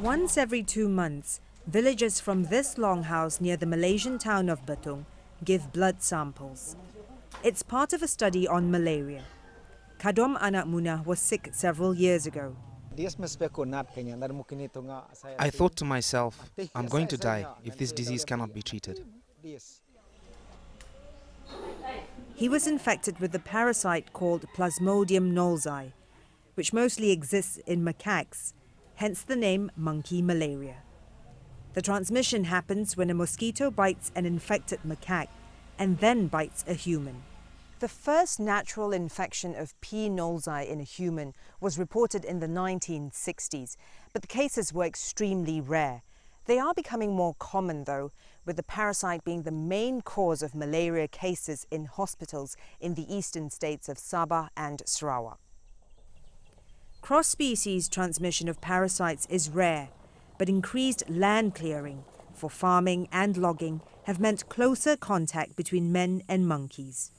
Once every two months, villagers from this longhouse near the Malaysian town of Betong give blood samples. It's part of a study on malaria. Kadom Anak Munah was sick several years ago. I thought to myself, I'm going to die if this disease cannot be treated. He was infected with the parasite called Plasmodium knowlesi, which mostly exists in macaques, hence the name monkey malaria. The transmission happens when a mosquito bites an infected macaque and then bites a human. The first natural infection of P. knowlesi in a human was reported in the 1960s, but the cases were extremely rare. They are becoming more common though, with the parasite being the main cause of malaria cases in hospitals in the eastern states of Sabah and Sarawak. Cross-species transmission of parasites is rare, but increased land clearing for farming and logging have meant closer contact between men and monkeys.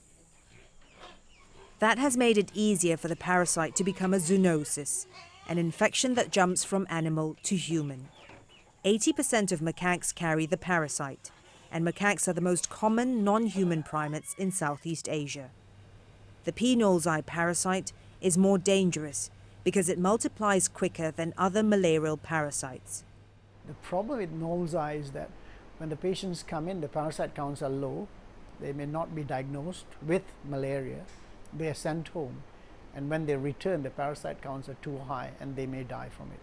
That has made it easier for the parasite to become a zoonosis, an infection that jumps from animal to human. 80% of macaques carry the parasite, and macaques are the most common non-human primates in Southeast Asia. The P. knowlesi parasite is more dangerous because it multiplies quicker than other malarial parasites. The problem with knowlesi is that when the patients come in, the parasite counts are low. They may not be diagnosed with malaria, they are sent home and when they return the parasite counts are too high and they may die from it.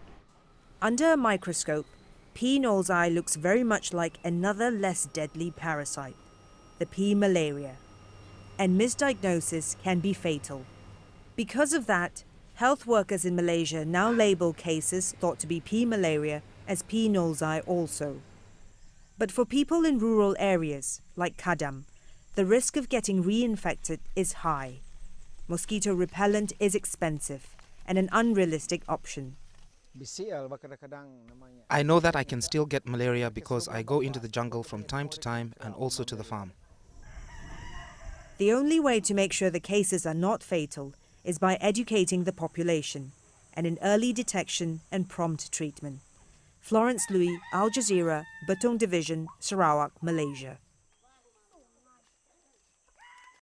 Under a microscope, P. knowlesi looks very much like another less deadly parasite, the P. malariae, and misdiagnosis can be fatal. Because of that, health workers in Malaysia now label cases thought to be P. malariae as P. knowlesi also. But for people in rural areas, like Kadam, the risk of getting reinfected is high mosquito repellent is expensive and an unrealistic option. I know that I can still get malaria because I go into the jungle from time to time and also to the farm. The only way to make sure the cases are not fatal is by educating the population and in early detection and prompt treatment. Florence Looi, Al Jazeera, Betong Division, Sarawak, Malaysia.